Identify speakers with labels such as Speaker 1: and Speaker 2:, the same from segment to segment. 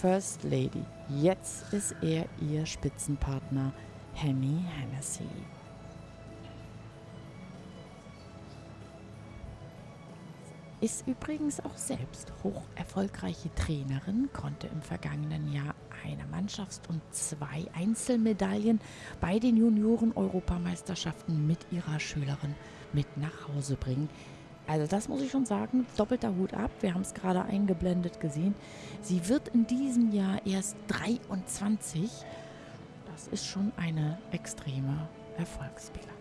Speaker 1: First Lady. Jetzt ist er ihr Spitzenpartner, Hemi Hennessy. Ist übrigens auch selbst hoch erfolgreiche Trainerin, konnte im vergangenen Jahr eine Mannschafts- und zwei Einzelmedaillen bei den Junioren-Europameisterschaften mit ihrer Schülerin mit nach Hause bringen. Also das muss ich schon sagen, doppelter Hut ab. Wir haben es gerade eingeblendet gesehen. Sie wird in diesem Jahr erst 23. Das ist schon eine extreme Erfolgsbilanz.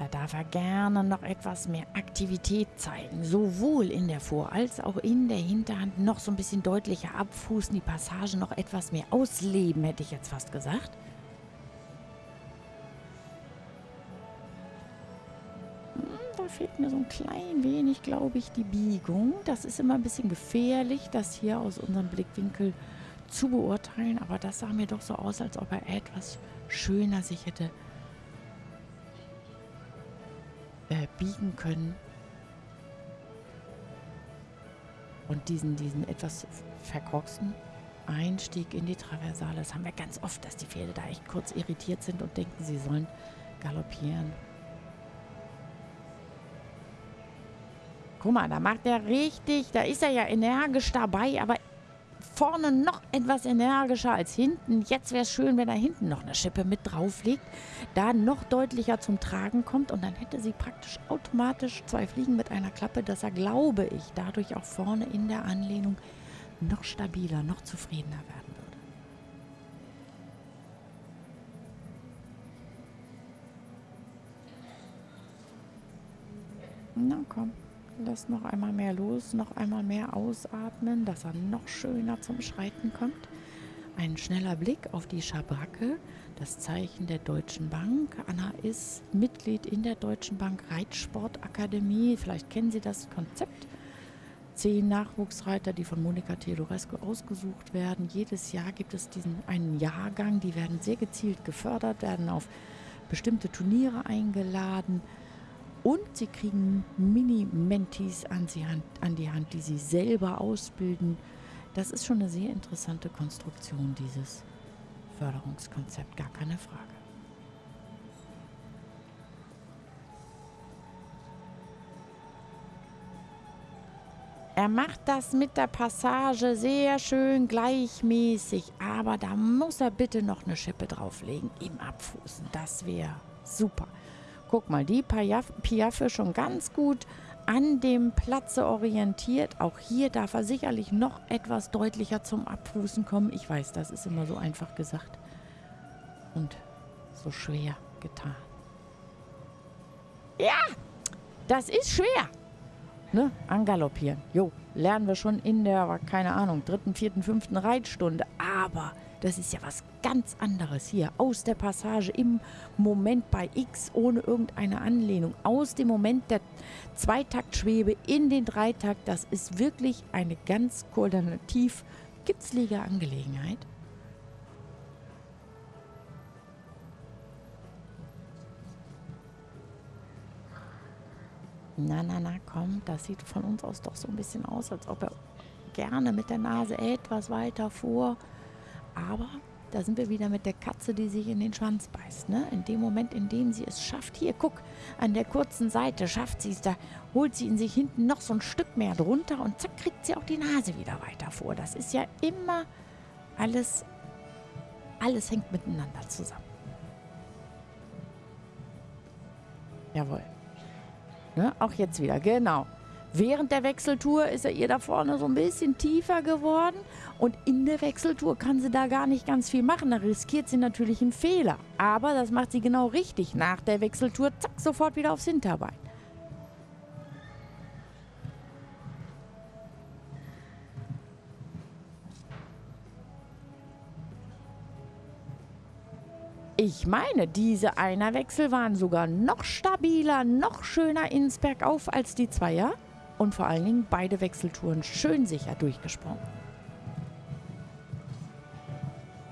Speaker 1: Da darf er gerne noch etwas mehr Aktivität zeigen, sowohl in der Vor- als auch in der Hinterhand noch so ein bisschen deutlicher abfußen, die Passage noch etwas mehr ausleben, hätte ich jetzt fast gesagt. Hm, da fehlt mir so ein klein wenig, glaube ich, die Biegung. Das ist immer ein bisschen gefährlich, das hier aus unserem Blickwinkel zu beurteilen. Aber das sah mir doch so aus, als ob er etwas schöner sich hätte äh, biegen können. Und diesen, diesen etwas verkorksten Einstieg in die Traversale, das haben wir ganz oft, dass die Pferde da echt kurz irritiert sind und denken, sie sollen galoppieren. Guck mal, da macht er richtig, da ist er ja energisch dabei, aber vorne noch etwas energischer als hinten. Jetzt wäre es schön, wenn er hinten noch eine Schippe mit drauflegt, da noch deutlicher zum Tragen kommt und dann hätte sie praktisch automatisch zwei Fliegen mit einer Klappe, dass er, glaube ich, dadurch auch vorne in der Anlehnung noch stabiler, noch zufriedener werden würde. Na komm. Lass noch einmal mehr los, noch einmal mehr ausatmen, dass er noch schöner zum Schreiten kommt. Ein schneller Blick auf die Schabracke, das Zeichen der Deutschen Bank. Anna ist Mitglied in der Deutschen Bank Reitsportakademie. Vielleicht kennen Sie das Konzept. Zehn Nachwuchsreiter, die von Monika Theodorescu ausgesucht werden. Jedes Jahr gibt es diesen einen Jahrgang, die werden sehr gezielt gefördert, werden auf bestimmte Turniere eingeladen. Und sie kriegen Mini-Mentis an, an die Hand, die sie selber ausbilden. Das ist schon eine sehr interessante Konstruktion, dieses Förderungskonzept, gar keine Frage. Er macht das mit der Passage sehr schön gleichmäßig, aber da muss er bitte noch eine Schippe drauflegen im Abfußen. Das wäre super. Guck mal, die Piaffe schon ganz gut an dem Platze orientiert. Auch hier darf er sicherlich noch etwas deutlicher zum Abfußen kommen. Ich weiß, das ist immer so einfach gesagt und so schwer getan. Ja, das ist schwer. Ne? Angaloppieren. Jo, lernen wir schon in der, keine Ahnung, dritten, vierten, fünften Reitstunde. Aber das ist ja was ganz anderes hier. Aus der Passage im Moment bei X ohne irgendeine Anlehnung. Aus dem Moment der Zweitaktschwebe in den Dreitakt. Das ist wirklich eine ganz koordinativ kitzlige Angelegenheit. Na, na, na, komm, das sieht von uns aus doch so ein bisschen aus, als ob er gerne mit der Nase etwas weiter vor Aber da sind wir wieder mit der Katze, die sich in den Schwanz beißt. Ne? In dem Moment, in dem sie es schafft, hier, guck, an der kurzen Seite schafft sie es, da holt sie in sich hinten noch so ein Stück mehr drunter und zack, kriegt sie auch die Nase wieder weiter vor. Das ist ja immer alles, alles hängt miteinander zusammen. Jawohl. Ne? Auch jetzt wieder, genau. Während der Wechseltour ist er ihr da vorne so ein bisschen tiefer geworden und in der Wechseltour kann sie da gar nicht ganz viel machen. Da riskiert sie natürlich einen Fehler. Aber das macht sie genau richtig. Nach der Wechseltour, zack, sofort wieder aufs Hinterbein. Ich meine, diese Einerwechsel waren sogar noch stabiler, noch schöner ins Bergauf als die Zweier. Und vor allen Dingen beide Wechseltouren schön sicher durchgesprungen.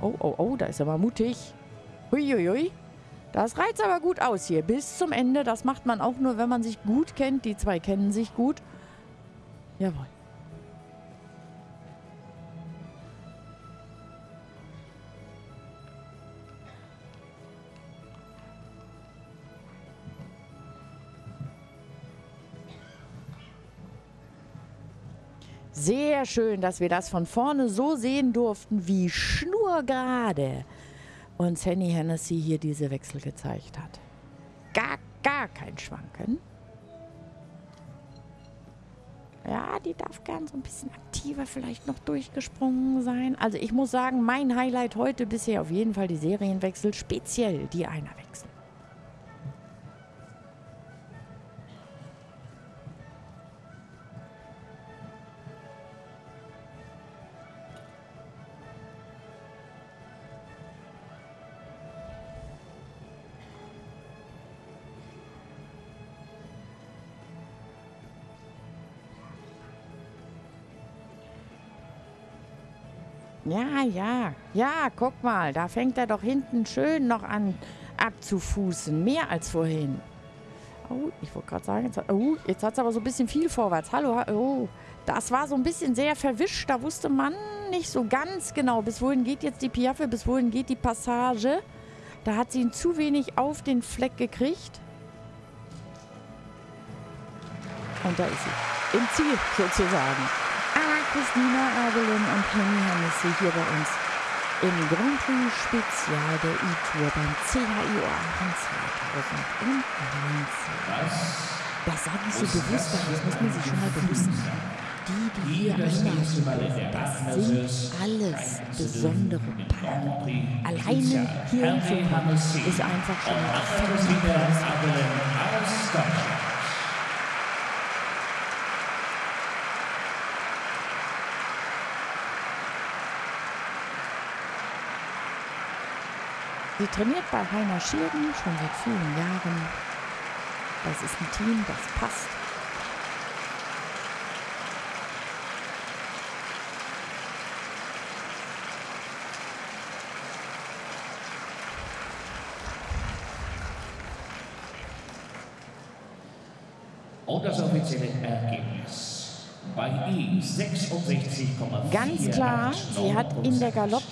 Speaker 1: Oh, oh, oh, da ist er mal mutig. Huiuiui. Das reizt aber gut aus hier. Bis zum Ende. Das macht man auch nur, wenn man sich gut kennt. Die zwei kennen sich gut. Jawohl. Sehr schön, dass wir das von vorne so sehen durften, wie schnurgerade uns Henny Hennessy hier diese Wechsel gezeigt hat. Gar, gar kein Schwanken. Ja, die darf gern so ein bisschen aktiver vielleicht noch durchgesprungen sein. Also ich muss sagen, mein Highlight heute bisher auf jeden Fall die Serienwechsel, speziell die Einerwechsel. Ja, ja, ja, guck mal, da fängt er doch hinten schön noch an abzufußen. Mehr als vorhin. Oh, ich wollte gerade sagen, jetzt, oh, jetzt hat es aber so ein bisschen viel vorwärts. Hallo, oh, das war so ein bisschen sehr verwischt. Da wusste man nicht so ganz genau, bis wohin geht jetzt die Piaffe, bis wohin geht die Passage. Da hat sie ihn zu wenig auf den Fleck gekriegt. Und da ist sie. Im Ziel sozusagen. Christina Abelin und Henny Hennessy hier bei uns im Grand Prix Spezial der E-Tour beim CHI Aachen 2019. Das sage ich so bewusst, aber das muss man sich schon mal bewusst machen. Die, die hier einmarschieren, das sind alles besondere Paare. Alleine hier hinzukommen ist einfach schon ein Sie trainiert bei Heiner Schirden schon seit vielen Jahren. Das ist ein Team, das passt.
Speaker 2: Und das offizielle Ergebnis. Bei ihm 66,4.
Speaker 1: Ganz klar, sie hat in der Galopp